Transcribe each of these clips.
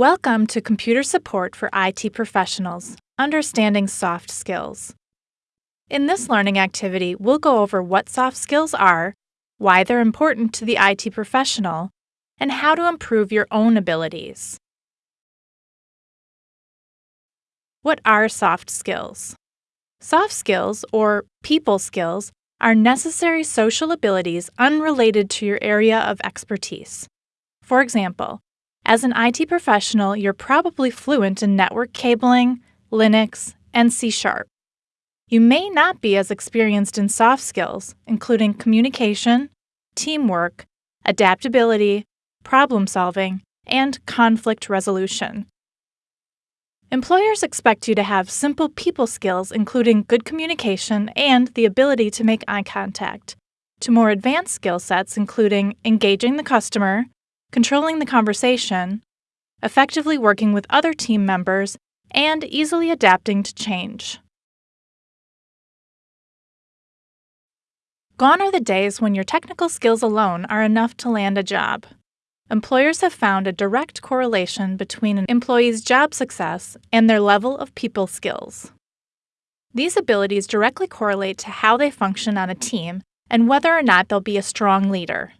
Welcome to Computer Support for IT Professionals Understanding Soft Skills. In this learning activity, we'll go over what soft skills are, why they're important to the IT professional, and how to improve your own abilities. What are soft skills? Soft skills, or people skills, are necessary social abilities unrelated to your area of expertise. For example, as an IT professional, you're probably fluent in network cabling, Linux, and C Sharp. You may not be as experienced in soft skills, including communication, teamwork, adaptability, problem solving, and conflict resolution. Employers expect you to have simple people skills, including good communication and the ability to make eye contact, to more advanced skill sets, including engaging the customer, controlling the conversation, effectively working with other team members, and easily adapting to change. Gone are the days when your technical skills alone are enough to land a job employers have found a direct correlation between an employee's job success and their level of people skills. These abilities directly correlate to how they function on a team and whether or not they'll be a strong leader.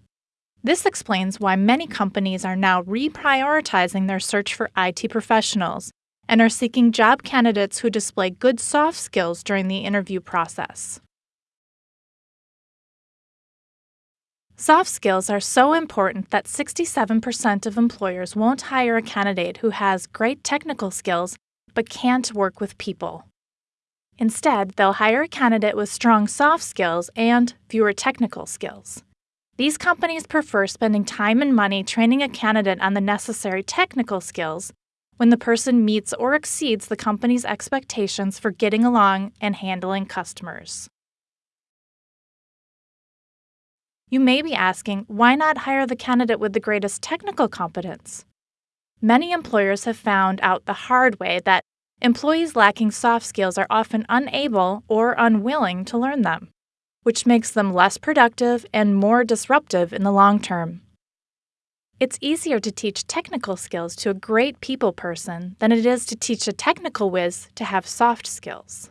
This explains why many companies are now reprioritizing their search for IT professionals and are seeking job candidates who display good soft skills during the interview process. Soft skills are so important that 67% of employers won't hire a candidate who has great technical skills but can't work with people. Instead, they'll hire a candidate with strong soft skills and fewer technical skills. These companies prefer spending time and money training a candidate on the necessary technical skills when the person meets or exceeds the company's expectations for getting along and handling customers. You may be asking, why not hire the candidate with the greatest technical competence? Many employers have found out the hard way that employees lacking soft skills are often unable or unwilling to learn them, which makes them less productive and more disruptive in the long term. It's easier to teach technical skills to a great people person than it is to teach a technical whiz to have soft skills.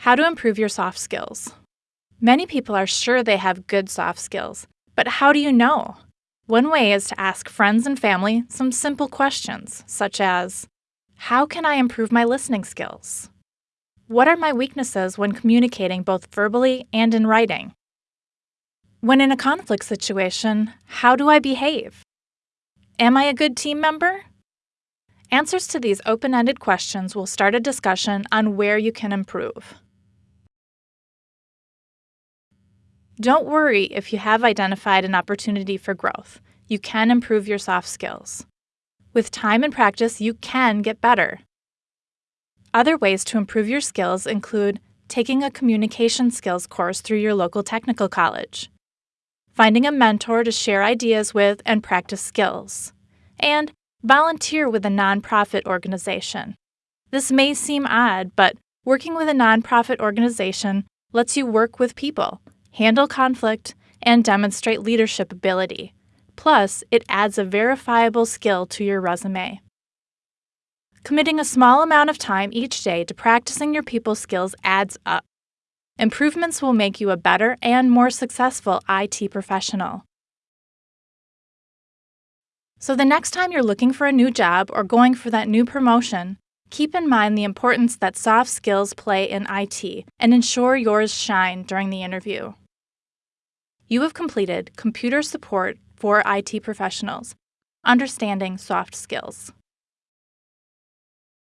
How to improve your soft skills. Many people are sure they have good soft skills, but how do you know? One way is to ask friends and family some simple questions, such as How can I improve my listening skills? What are my weaknesses when communicating both verbally and in writing? When in a conflict situation, how do I behave? Am I a good team member? Answers to these open ended questions will start a discussion on where you can improve. Don't worry if you have identified an opportunity for growth. You can improve your soft skills. With time and practice, you can get better. Other ways to improve your skills include taking a communication skills course through your local technical college, finding a mentor to share ideas with and practice skills, and volunteer with a nonprofit organization. This may seem odd, but working with a nonprofit organization lets you work with people handle conflict, and demonstrate leadership ability. Plus, it adds a verifiable skill to your resume. Committing a small amount of time each day to practicing your people skills adds up. Improvements will make you a better and more successful IT professional. So, the next time you're looking for a new job or going for that new promotion, keep in mind the importance that soft skills play in IT and ensure yours shine during the interview. You have completed Computer Support for IT Professionals Understanding Soft Skills.